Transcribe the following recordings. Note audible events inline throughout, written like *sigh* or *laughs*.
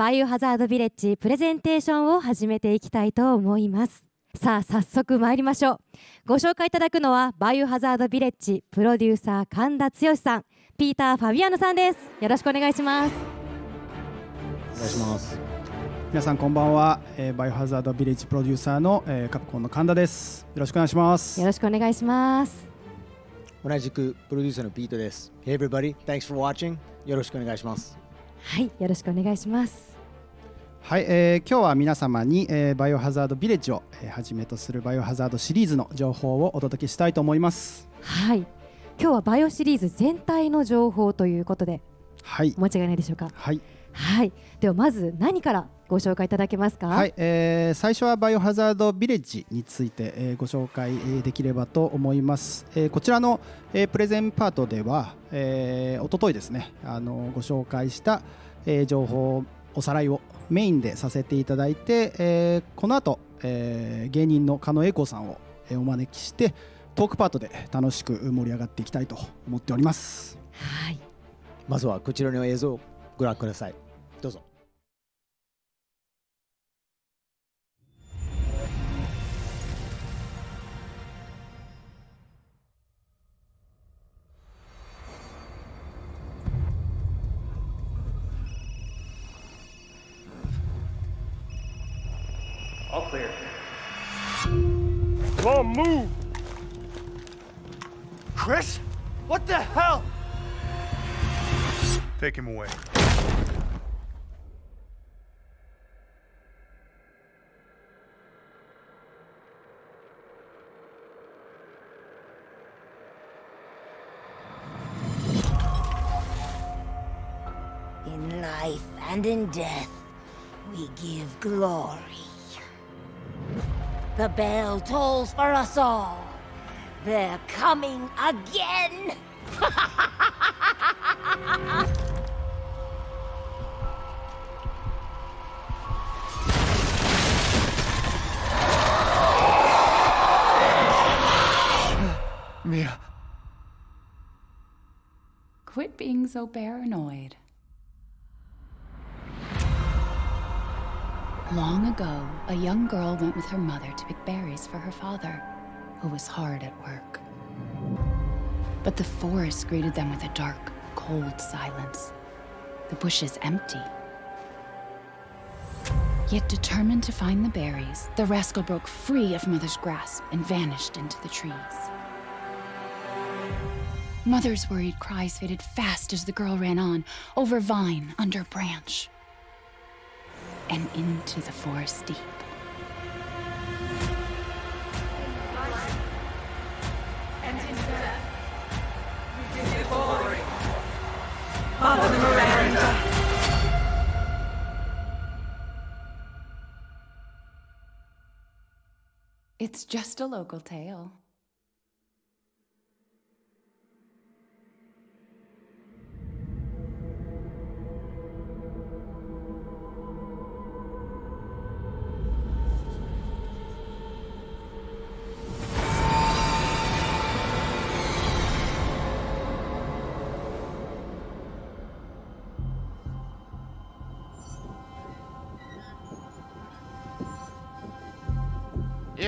バイオハザードビレッジプレゼンテーションを始めていきたいと思います。さあ早速参りましょう。ご紹介いただくのはバイオハザードビレッジプロデューサー神田剛さんピーター・ファビアノさんです。よろしくお願いします。お願いします。皆さんこんばんは、えー、バイオハザードビレッジプロデューサーの、えー、カプコンの神田です。よろしくお願いします。よろしくお願いします。同じくプロデューサーのピートです。Hey everybody, thanks for watching よろしくお願いします。はいよろしくお願いしますはい、えー、今日は皆様に、えー、バイオハザードビレッジを、えー、はじめとするバイオハザードシリーズの情報をお届けしたいと思います。はい。今日はバイオシリーズ全体の情報ということではい。間違いないでしょうか？はい。はい。ではまず何からご紹介いただけますか？はい、えー、最初はバイオハザードビレッジについて、えー、ご紹介できればと思います、えー、こちらの、えー、プレゼンパートでは、えー、おとといですねあのご紹介した、えー、情報おさらいをメインでさせていただいて、えー、この後、えー、芸人の狩野英孝さんを、えー、お招きしてトークパートで楽しく盛り上がっていきたいと思っております。はい。まずはこちらの映像をご覧ください。どうぞ clear. Come on, move! Chris? What the hell? Take him away. In life and in death, we give glory. The bell tolls for us all. They're coming again! Mia. Quit being so paranoid. Long ago, a young girl went with her mother to pick berries for her father, who was hard at work. But the forest greeted them with a dark, cold silence. The bushes empty. Yet determined to find the berries, the rascal broke free of Mother's grasp and vanished into the trees. Mother's worried cries faded fast as the girl ran on, over vine, under branch, and into the forest deep. It's just a local tale.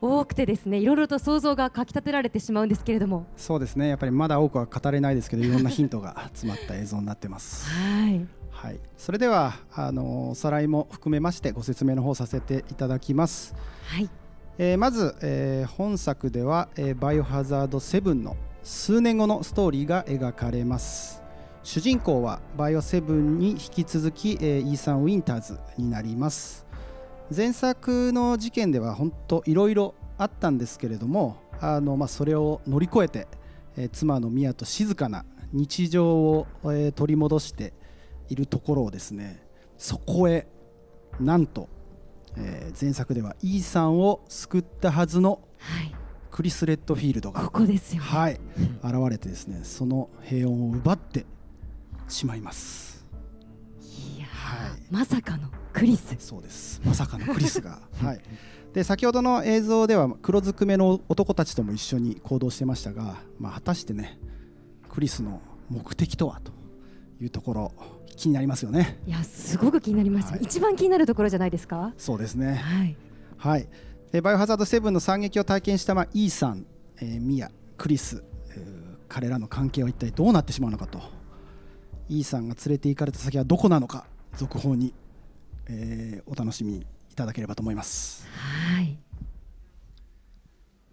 多くてですねいろいろと想像がかき立てられてしまうんですけれども。そうですね。やっぱりまだ多くは語れないですけどいろんなヒントが詰まった映像になってます。はい。はい、それではあのおさらいも含めましてご説明の方させていただきます、はい。えーまず、えー本作では、えーバイオハザード7の数年後のストーリーが描かれます。主人公はバイオ7に引き続き、えーイーサン・ウィンターズになります前作の事件では本当いろいろあったんですけれどもあの、まあ、それを乗り越えて、えー妻のミアと静かな日常を、えー取り戻しているところをですねそこへなんと、えー前作ではイーサンを救ったはずのはい。クリス・レッドフィールドがここですよね。はい、現れてですねその平穏を奪ってしまいます。いやーはい。まさかのクリス。そうです。まさかのクリスが。*laughs* はい。で先ほどの映像では黒ずくめの男たちとも一緒に行動してましたが、まあ、果たしてねクリスの目的とはというところ気になりますよね。いやすごく気になります、はい。一番気になるところじゃないですか？そうですね。はい。はい、でバイオハザード7の惨劇を体験した、まあ、イーさん、えーミア、クリス、えー彼らの関係は一体どうなってしまうのかと。イーさんが連れて行かれた先はどこなのか続報に、えーお楽しみいただければと思います。はい。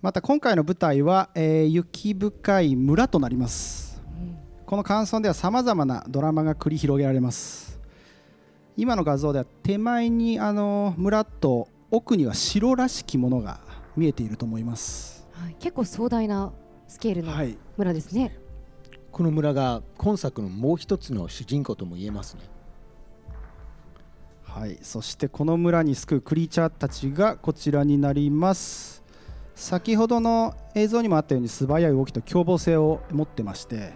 また今回の舞台は、えー雪深い村となります。この感想ではさまざまなドラマが繰り広げられます。今の画像では手前にあの村と奥には城らしきものが見えていると思います。はい、結構壮大なスケールのはい。村ですね、この村が今作のもう一つの主人公とも言えますねはい、そしてこの村に救うクリーチャーたちがこちらになります。先ほどの映像にもあったように素早い動きと凶暴性を持ってまして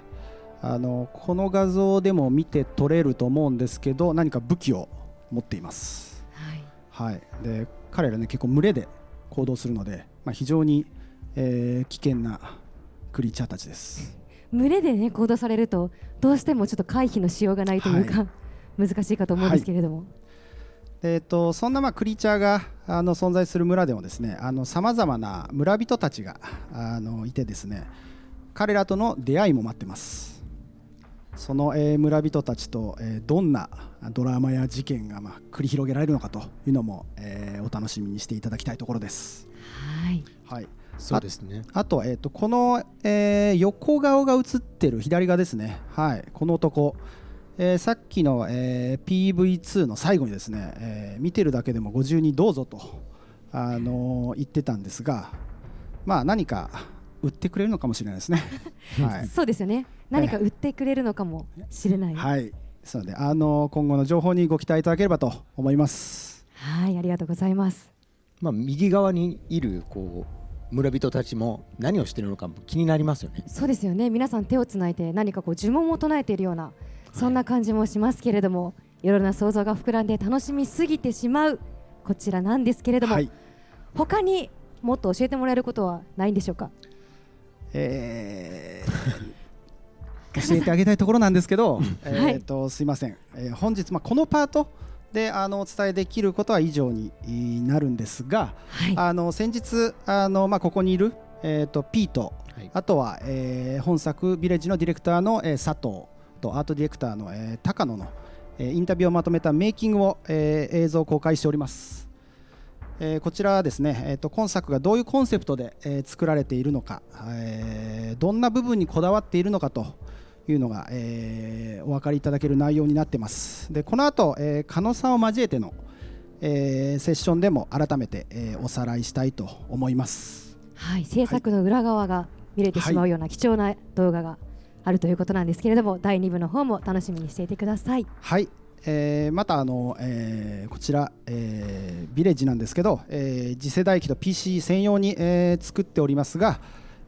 あのこの画像でも見て取れると思うんですけど何か武器を持っています、はい。はい、で彼らね結構群れで行動するので、まあ、非常に、えー危険なクリーチャーたちです。群れでね行動されるとどうしてもちょっと回避のしようがないというか、*laughs* 難しいかと思うんですけれども、えー、とそんなまあクリーチャーがあの存在する村でもですねさまざまな村人たちがあのいてですね彼らとの出会いも待ってます。その、えー村人たちと、えーどんなドラマや事件が、まあ、繰り広げられるのかというのも、えーお楽しみにしていただきたいところです。はい。はい、そうですね。あと,、えー、とこの、えー横顔が映ってる左側ですね、はい、この男、えーさっきの、えー PV2 の最後にですね、えー見てるだけでもご自由にどうぞと、あのー言ってたんですが、まあ、何か売ってくれるのかもしれないですね。*laughs* はい。そうですよね。何か売ってくれるのかもしれない。はい、はい、そうで、あのー今後の情報にご期待いただければと思います。ありがとうございます。まあ右側にいるこう村人たちも何をしてるのかも気になりますよね。そうですよね。皆さん手をつないで何かこう呪文を唱えているようなそんな感じもしますけれども、い、ろいろな想像が膨らんで楽しみすぎてしまうこちらなんですけれども、はい。他にもっと教えてもらえることはないんでしょうか？えー教えてあげたいところなんですけど、*laughs* えーとすいません、えー本日、まあ、このパートであのお伝えできることは以上にえーなるんですが、はい。あの先日あの、まあ、ここにいる、えー、とピート、はい。あとは、えー本作ビレッジのディレクターの、えー佐藤とアートディレクターの、えー高野の、えーインタビューをまとめたメイキングを、えー映像を公開しております。えーこちらはですね、えー、と今作がどういうコンセプトで、えー作られているのか、えーどんな部分にこだわっているのかというのが、えーお分かりいただける内容になってますでこの後、えー、加野さんを交えての、えーセッションでも改めて、えーおさらいしたいと思いますはい、制作の裏側が見れてしまうような貴重な動画があるということなんですけれども、第2部の方も楽しみにしていてください。はい、えーまたあの、えーこちら、えービレッジなんですけど、えー次世代機と PC 専用に、えー作っておりますが、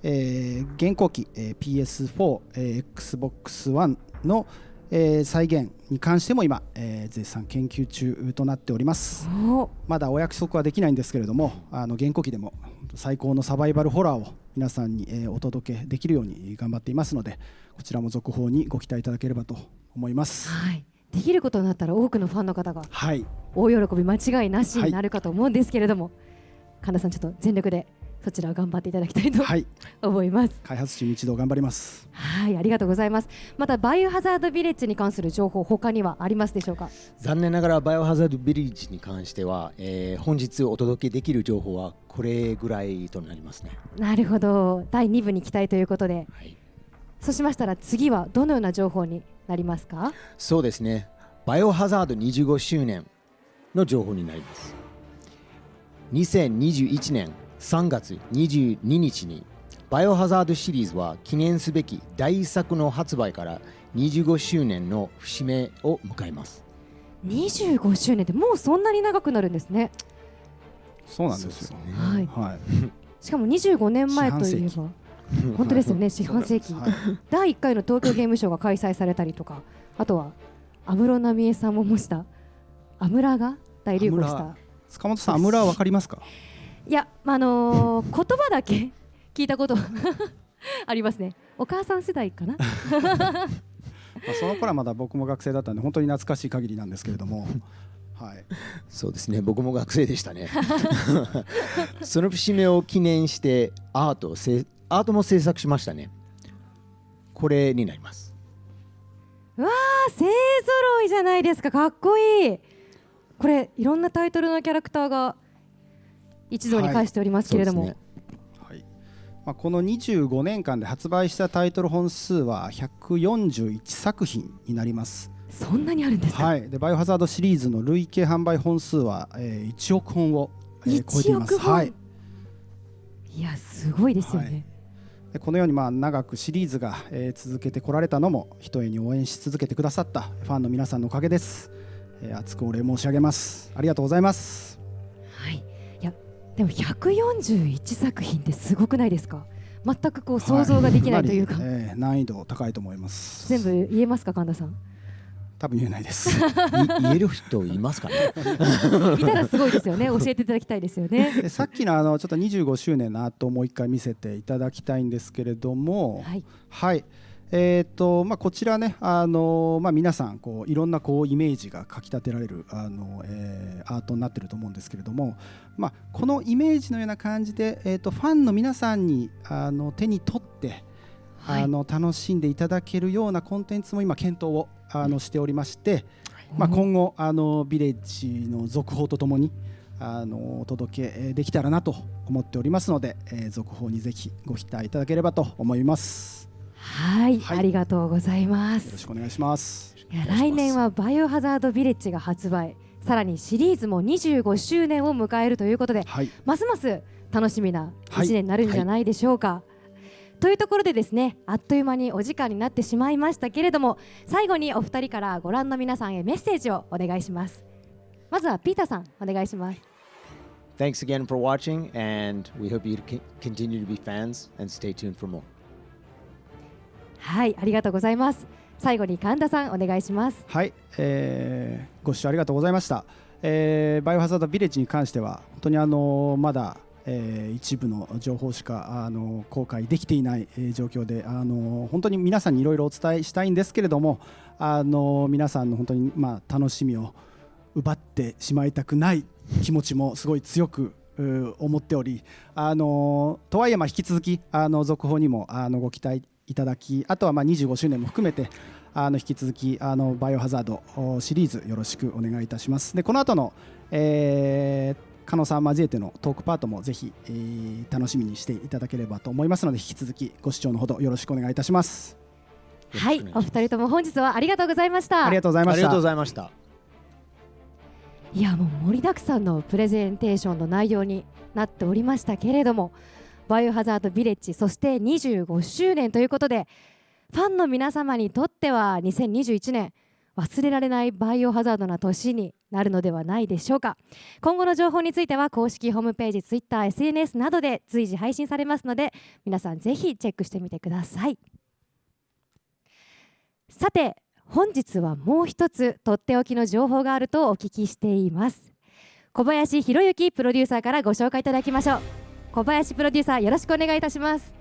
えー現行機、えー PS4、えー Xbox One の、えー再現に関しても今、えー絶賛研究中となっております。お。まだお約束はできないんですけれどもあの現行機でも最高のサバイバルホラーを皆さんに、えーお届けできるように頑張っていますのでこちらも続報にご期待いただければと思います。はい、できることになったら多くのファンの方がはい。大喜び間違いなしになるかと思うんですけれども、神田さんちょっと全力でそちらを頑張っていただきたいとはい思います。開発チーム一同頑張りますはい、ありがとうございます。またバイオハザードビレッジに関する情報他にはありますでしょうか？残念ながらバイオハザードビリッジに関しては、えー本日お届けできる情報はこれぐらいとなりますね。なるほど、第2部に期待ということで、はい、そうしましたら次はどのような情報になりますか？そうですね。バイオハザード25周年の情報になります。2021年3月22日にバイオハザードシリーズは記念すべき第一作の発売から25周年の節目を迎えます。25周年ってもうそんなに長くなるんですね。そうなんですよねはい。はいしかも25年前といえ四ば。本当ですよね、*laughs* 四半世紀。はい第1回の東京ゲームショウが開催されたりとか、あとは安室奈美恵さんも模したアムラが大流行した。塚本さんアムラーわかりますか？いや、あのー言葉だけ *laughs* 聞いたこと *laughs* ありますね。お母さん世代かな？*laughs* まあその頃はまだ僕も学生だったんで本当に懐かしい限りなんですけれどもはいそうですね、僕も学生でしたね。その節目を記念してアートをせアートも制作しましたね。これになります。あ、勢ぞろいじゃないですか。かっこいい。これいろんなタイトルのキャラクターが一堂に会しておりますけれども、そうですね。はい。まあ、この25年間で発売したタイトル本数は141作品になります。そんなにあるんですか？はい、でバイオハザードシリーズの累計販売本数は、えー1億本を、えー超えてい1ます。はい。い、やすごいですよね。はい。でこのようにまあ長くシリーズが、えー続けてこられたのもひとえに応援し続けてくださったファンの皆さんのおかげです、えー熱くお礼申し上げます。ありがとうございますでも141作品ってすごくないですか？全くこう想像ができないというか、かなりえー難易度高いと思います全部言えますか神田さん？多分言えないですい言える人いますかね？*laughs* いたらすごいですよね。教えていただきたいですよね。でさっきのあのちょっと25周年のアートをもう一回見せていただきたいんですけれどもはい。はいえーとまあ、こちらね、あのまあ、皆さんこういろんなこうイメージがかきたてられる、あのえーアートになってると思うんですけれども、まあ、このイメージのような感じで、えー、とファンの皆さんにあの手に取って、はいあの楽しんでいただけるようなコンテンツも今検討をあのしておりまして、まあ、今後あのビレッジの続報とともにあのお届けえーできたらなと思っておりますので、えー続報にぜひご期待いただければと思います。はい、はいありがとうございまよろすし。くお願いします。来年はバイオハザードビレッジが発売。さらにシリーズも25周年を迎えるということで、はい、ますます楽しみなはい1年になるんじゃないでしょうか。というところでですねあっという間にお時間になってしまいましたけれども最後にお二人からご覧の皆さんへメッセージをお願いしますまずはピーターさんお願いします Thanks again for watching, and we hope you continue to be fans and stay tuned for more. はいありがとうございます最後に神田さんお願いしますはい、えーご視聴ありがとうございました。えーバイオハザードビレッジに関しては本当にあのまだ、えー一部の情報しかあの公開できていない、えー状況であの本当に皆さんにいろいろお伝えしたいんですけれどもあの皆さんの本当にまあ楽しみを奪ってしまいたくない気持ちもすごい強く思っておりあのとはいえまあ引き続きあの続報にもあのご期待いただきあとはまあ25周年も含めてあの引き続きあのバイオハザードおシリーズよろしくお願いいたします。でこの後の、えー加納さん交えてのトークパートもぜひ、えー楽しみにしていただければと思いますので引き続きご視聴のほどよろしくお願いいたします。はいお二人とも本日はありがとうございました。ありがとうございました。ありがとうございました。いやもう盛りだくさんのプレゼンテーションの内容になっておりましたけれどもバイオハザードビレッジそして25周年ということでファンの皆様にとっては2021年忘れられないバイオハザードな年になるのではないでしょうか。今後の情報については公式ホームページ Twitter、SNS などで随時配信されますので皆さんぜひチェックしてみてください。さて本日はもう一つとっておきの情報があるとお聞きしています。小林博之プロデューサーからご紹介いただきましょう。小林プロデューサーよろしくお願いいたします。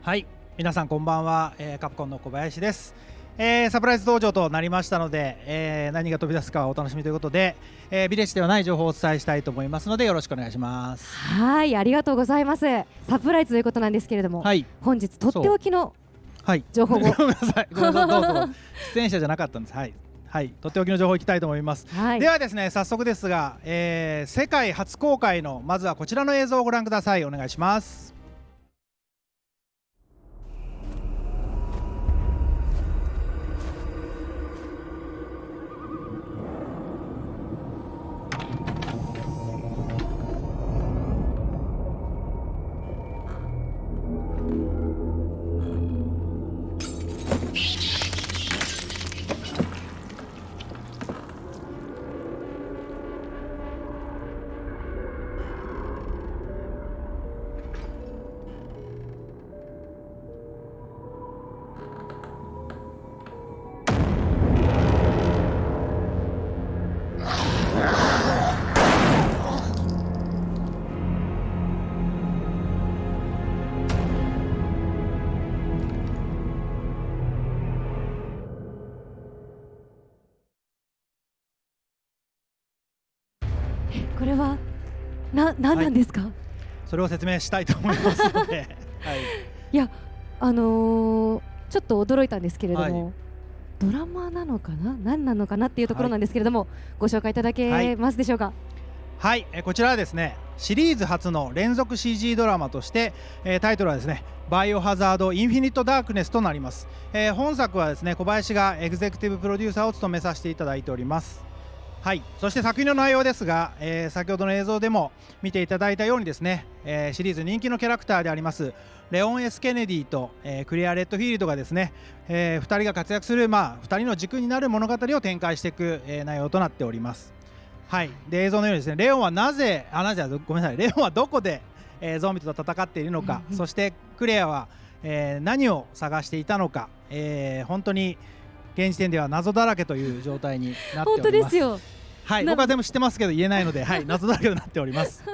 はい皆さんこんばんは、えーカプコンの小林です、えーサプライズ登場となりましたので、えー何が飛び出すかはお楽しみということで、えービレッジではない情報をお伝えしたいと思いますのでよろしくお願いします。はいありがとうございます。サプライズということなんですけれども、はい。本日とっておきのはい。情報を。*laughs* ごめんなさい。ごめんなさい。どうぞ。出演者じゃなかったんです。はいはい。とっておきの情報いきたいと思います、はい。ではですね早速ですが、えー世界初公開のまずはこちらの映像をご覧ください。お願いしますな何なんですか、それを説明したいと思いますので、*laughs* はい、い、やあのーちょっと驚いたんですけれども、はい。ドラマなのかな？何なのかなっていうところなんですけれども、ご紹介いただけますでしょうか、はい、えーこちらはですねシリーズ初の連続 CG ドラマとして、えータイトルはですねバイオハザードインフィニットダークネスとなります、えー本作はですね小林がエグゼクティブプロデューサーを務めさせていただいておりますはい、そして作品の内容ですが、えー先ほどの映像でも見ていただいたようにですね、えーシリーズ人気のキャラクターでありますレオン・エス・ケネディと、えークリア・レッドフィールドがですね、え2人が活躍する、まあ、2人の軸になる物語を展開していく、えー内容となっております。はい、で映像のようにですねレオンはなぜあなぜはごめんなさい。レオンはどこで、えーゾンビと戦っているのか、*laughs* そしてクレアは、えー何を探していたのか、えー本当に現時点では謎だらけという状態になっております。本当ですよはい、な僕は全部知ってますけど言えないので、*laughs* はい、謎だらけとなっております。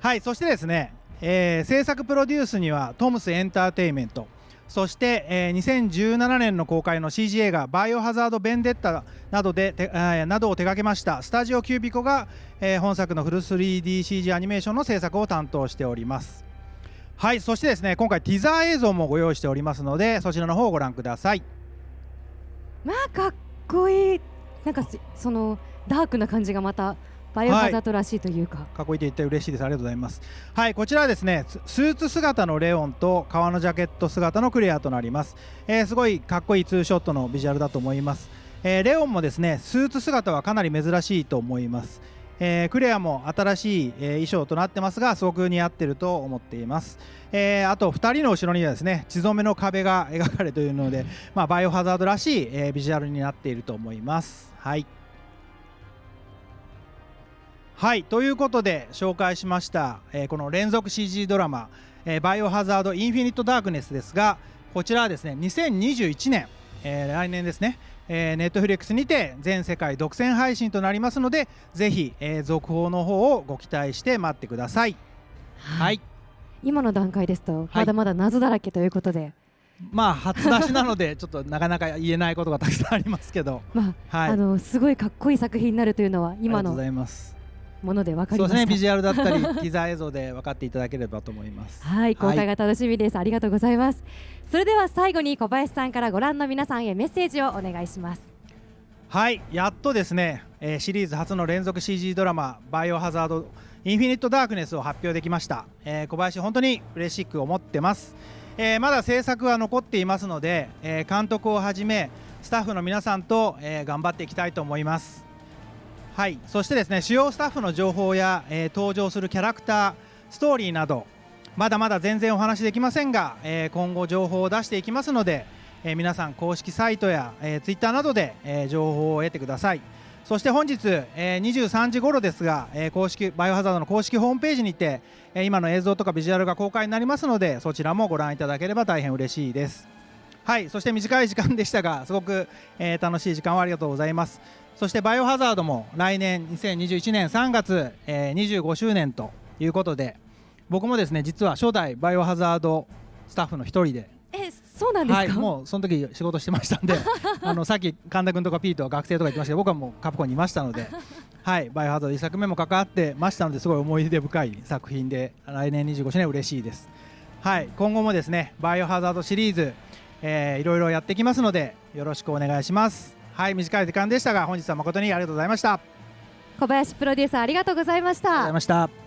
はい、そしてですね、えー制作プロデュースにはトムスエンターテインメント、そして、えー2017年の公開の CG 映画「バイオハザード・ベンデッタ」などでて、えーなどを手掛けましたスタジオキュービコが、えー本作のフル 3DCG アニメーションの制作を担当しております。はい、そしてですね今回ティザー映像もご用意しておりますのでそちらの方をご覧ください。まあかっこいい。なんかそそのダークな感じがまたバイオハザードらしいというか、かっこいいと言って嬉しいです。ありがとうございます。はいこちらはですねススーツ姿のレオンと革のジャケット姿のクレアとなります、えーすごいかっこいいツーショットのビジュアルだと思います、えーレオンもですねスーツ姿はかなり珍しいと思いますえークレアも新しい、えー衣装となってますがすごく似合ってると思っています、えーあと2人の後ろにはですね血染めの壁が描かれているので、まあ、バイオハザードらしい、えービジュアルになっていると思います。はい。はいということで紹介しました、えーこの連続 CG ドラマ「えーバイオハザードインフィニット・ダークネス」ですがこちらはですね2021年、えー来年ですねえー、ネットフリックスにて全世界独占配信となりますのでぜひ、えー続報の方をご期待して待ってください。はい、今の段階ですとまだまだ謎だらけということで、まあ初出しなので *laughs* ちょっとなかなか言えないことがたくさんありますけど、まあはい、あのすごいかっこいい作品になるというのは今のもので分かりそうですねましたビジュアルだったりティザー映像で分かっていただければと思います。*laughs* はい公開が楽しみです、ありがとうございます。それでは最後に小林さんからご覧の皆さんへメッセージをお願いします。はいやっとですね、えーシリーズ初の連続 CG ドラマ「バイオハザードインフィニット・ダークネス」を発表できました、えー小林本当に嬉しく思ってます、えーまだ制作は残っていますので、えー監督をはじめスタッフの皆さんと、えー頑張っていきたいと思いますはい。そしてですね主要スタッフの情報や、えー登場するキャラクターストーリーなどまだまだ全然お話できませんが、えー今後情報を出していきますので、えー皆さん公式サイトや、えー、ツイッターなどで、えー情報を得てください。そして本日、えー23時頃ですが、えー公式バイオハザードの公式ホームページにて、えー今の映像とかビジュアルが公開になりますのでそちらもご覧いただければ大変嬉しいです。はいそして短い時間でしたがすごく、えー楽しい時間をありがとうございます。そしてバイオハザードも来年2021年3月、えー25周年ということで僕もですね実は初代バイオハザードスタッフの一人でえそうなんですか、はい、もうその時仕事してましたんで *laughs* あのさっき神田君とかピートは学生とか言ってましたけど僕はもうカプコンにいましたので、*laughs* はい、バイオハザード1作目も関わってましたのですごい思い出深い作品で来年25周年嬉しいです、はい、今後もですねバイオハザードシリーズ、えー、いろいろやっていきますのでよろしくお願いします。はい短い時間でしたが本日は誠にありがとうございました。あり小林プロデューサーありがとうございました。がとうございました